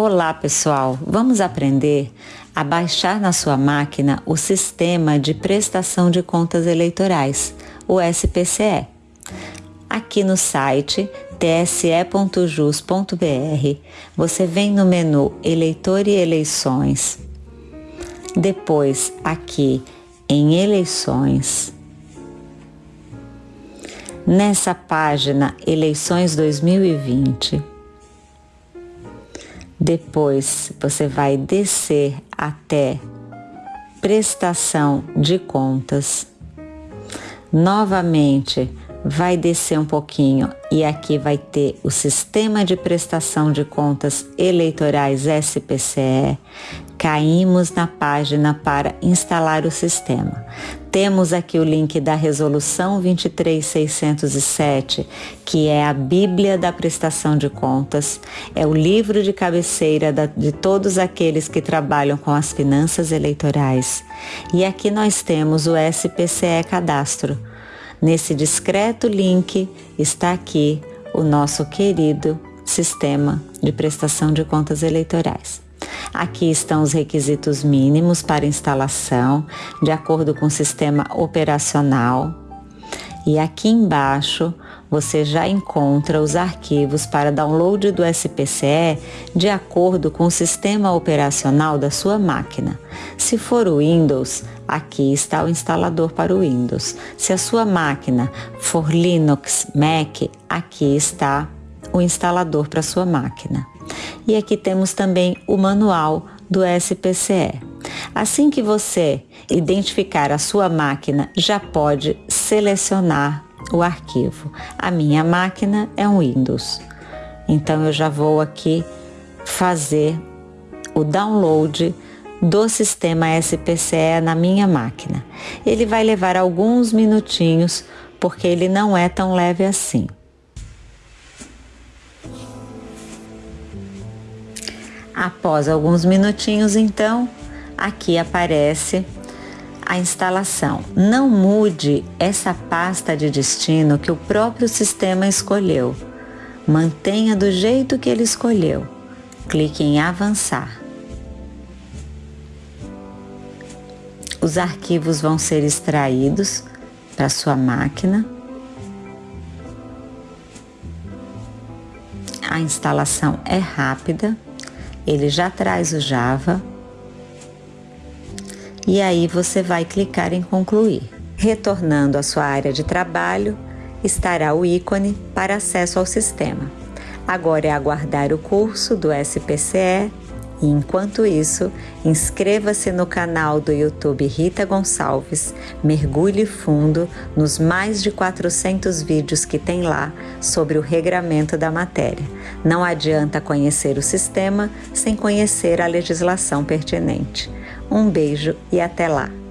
Olá pessoal, vamos aprender a baixar na sua máquina o Sistema de Prestação de Contas Eleitorais, o SPCE. Aqui no site tse.jus.br você vem no menu Eleitor e Eleições, depois aqui em Eleições, nessa página Eleições 2020 depois você vai descer até prestação de contas. Novamente vai descer um pouquinho e aqui vai ter o sistema de prestação de contas eleitorais SPCE. Caímos na página para instalar o sistema. Temos aqui o link da resolução 23607, que é a Bíblia da prestação de contas, é o livro de cabeceira de todos aqueles que trabalham com as finanças eleitorais. E aqui nós temos o SPCE Cadastro Nesse discreto link está aqui o nosso querido sistema de prestação de contas eleitorais. Aqui estão os requisitos mínimos para instalação, de acordo com o sistema operacional. E aqui embaixo você já encontra os arquivos para download do SPCE de acordo com o sistema operacional da sua máquina. Se for o Windows, aqui está o instalador para o Windows. Se a sua máquina for Linux, Mac, aqui está o instalador para sua máquina. E aqui temos também o manual do SPCE. Assim que você identificar a sua máquina, já pode selecionar o arquivo. A minha máquina é um Windows, então eu já vou aqui fazer o download do sistema SPCE na minha máquina. Ele vai levar alguns minutinhos porque ele não é tão leve assim. Após alguns minutinhos, então, aqui aparece a instalação. Não mude essa pasta de destino que o próprio sistema escolheu. Mantenha do jeito que ele escolheu. Clique em avançar. Os arquivos vão ser extraídos para sua máquina. A instalação é rápida, ele já traz o Java e aí você vai clicar em concluir. Retornando à sua área de trabalho, estará o ícone para acesso ao sistema. Agora é aguardar o curso do SPCE e enquanto isso, inscreva-se no canal do YouTube Rita Gonçalves, mergulhe fundo nos mais de 400 vídeos que tem lá sobre o regramento da matéria. Não adianta conhecer o sistema sem conhecer a legislação pertinente. Um beijo e até lá!